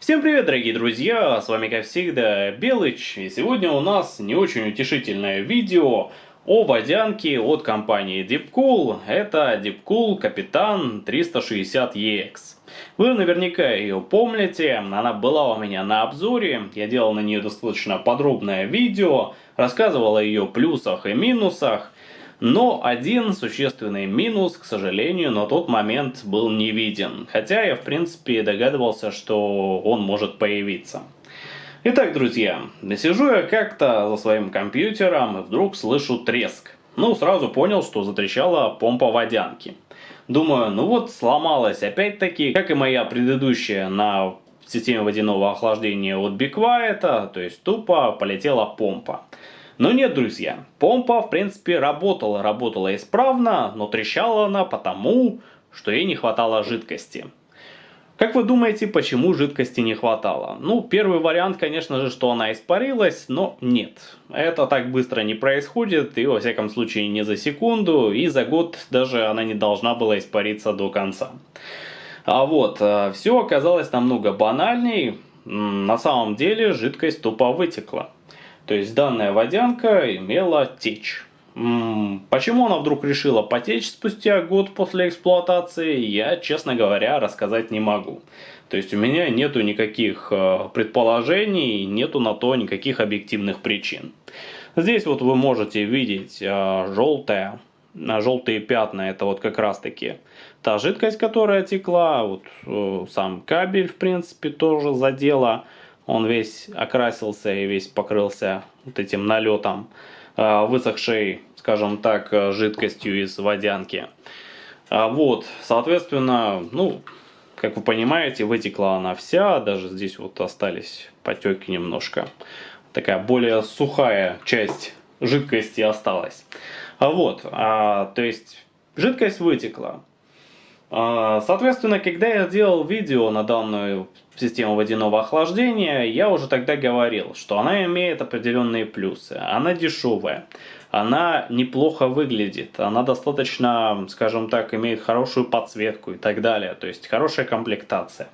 Всем привет, дорогие друзья, с вами как всегда Белыч, и сегодня у нас не очень утешительное видео о водянке от компании Deepcool, это Deepcool Капитан 360EX. Вы наверняка ее помните, она была у меня на обзоре, я делал на нее достаточно подробное видео, рассказывал о ее плюсах и минусах, но один существенный минус, к сожалению, на тот момент был не виден. Хотя я, в принципе, догадывался, что он может появиться. Итак, друзья, сижу я как-то за своим компьютером и вдруг слышу треск. Ну, сразу понял, что затрещала помпа водянки. Думаю, ну вот сломалась опять-таки, как и моя предыдущая на системе водяного охлаждения от Be то есть тупо полетела помпа. Но нет, друзья, помпа в принципе работала, работала исправно, но трещала она потому, что ей не хватало жидкости. Как вы думаете, почему жидкости не хватало? Ну, первый вариант, конечно же, что она испарилась, но нет. Это так быстро не происходит, и во всяком случае не за секунду, и за год даже она не должна была испариться до конца. А вот, э, все оказалось намного банальней. На самом деле жидкость тупо вытекла. То есть данная водянка имела течь. Почему она вдруг решила потечь спустя год после эксплуатации, я, честно говоря, рассказать не могу. То есть у меня нету никаких э, предположений, нету на то никаких объективных причин. Здесь вот вы можете видеть э, желтое, желтые пятна, это вот как раз таки та жидкость, которая текла, вот э, сам кабель в принципе тоже задела он весь окрасился и весь покрылся вот этим налетом а, высохшей, скажем так, жидкостью из водянки. А вот, соответственно, ну, как вы понимаете, вытекла она вся, даже здесь вот остались потеки немножко. Такая более сухая часть жидкости осталась. А вот, а, то есть жидкость вытекла. А, соответственно, когда я делал видео на данную систему водяного охлаждения, я уже тогда говорил, что она имеет определенные плюсы. Она дешевая, она неплохо выглядит, она достаточно, скажем так, имеет хорошую подсветку и так далее. То есть хорошая комплектация.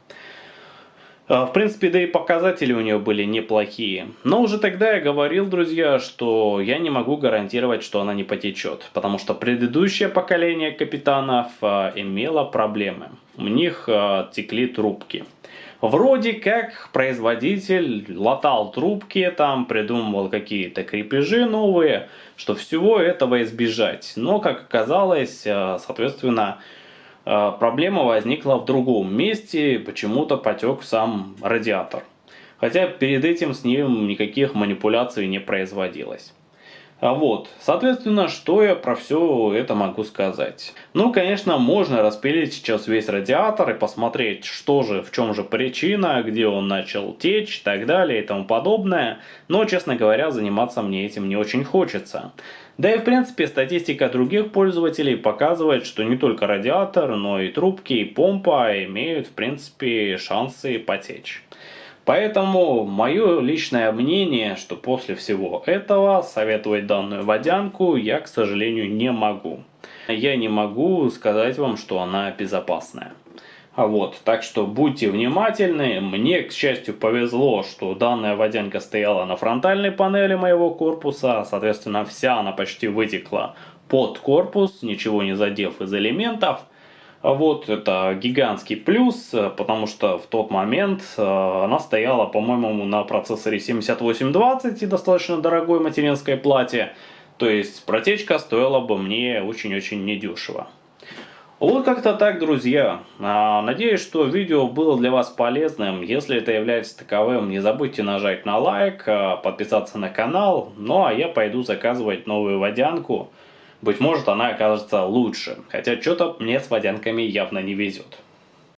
А, в принципе, да и показатели у нее были неплохие. Но уже тогда я говорил, друзья, что я не могу гарантировать, что она не потечет. Потому что предыдущее поколение капитанов а, имело проблемы. У них а, текли трубки. Вроде как производитель латал трубки, там придумывал какие-то крепежи новые, что всего этого избежать. Но, как оказалось, соответственно, проблема возникла в другом месте, почему-то потек сам радиатор. Хотя перед этим с ним никаких манипуляций не производилось. А вот, соответственно, что я про все это могу сказать? Ну, конечно, можно распилить сейчас весь радиатор и посмотреть, что же, в чем же причина, где он начал течь и так далее и тому подобное. Но, честно говоря, заниматься мне этим не очень хочется. Да и в принципе статистика других пользователей показывает, что не только радиатор, но и трубки и помпа имеют в принципе шансы потечь. Поэтому мое личное мнение, что после всего этого советовать данную водянку я, к сожалению, не могу. Я не могу сказать вам, что она безопасная. А вот, так что будьте внимательны. Мне, к счастью, повезло, что данная водянка стояла на фронтальной панели моего корпуса. Соответственно, вся она почти вытекла под корпус, ничего не задев из элементов. А вот это гигантский плюс, э, потому что в тот момент э, она стояла, по-моему, на процессоре 7820 и достаточно дорогой материнской плате. То есть протечка стоила бы мне очень-очень недешево. Вот как-то так, друзья. А, надеюсь, что видео было для вас полезным. Если это является таковым, не забудьте нажать на лайк, э, подписаться на канал. Ну а я пойду заказывать новую водянку. Быть может она окажется лучше, хотя что-то мне с водянками явно не везет.